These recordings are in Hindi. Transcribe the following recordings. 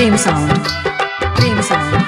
Dream Sound. Dream Sound.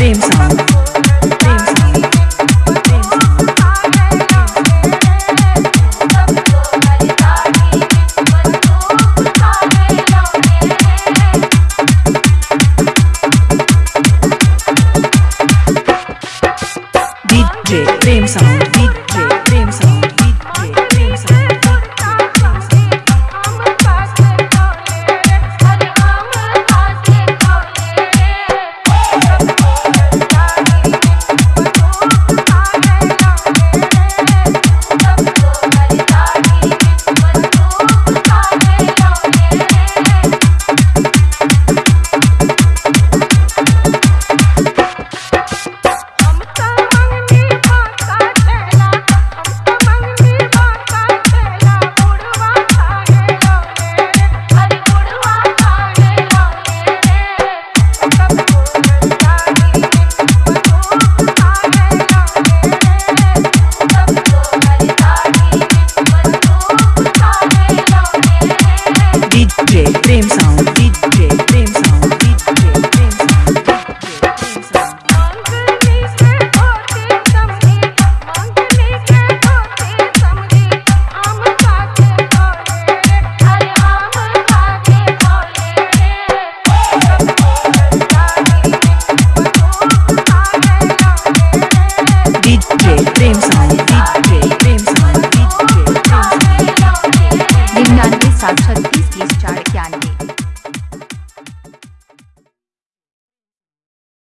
Prem sound DJ Prem sound DJ Prem sound DJ Prem sound Prem sound वित्तीय उपचार क्या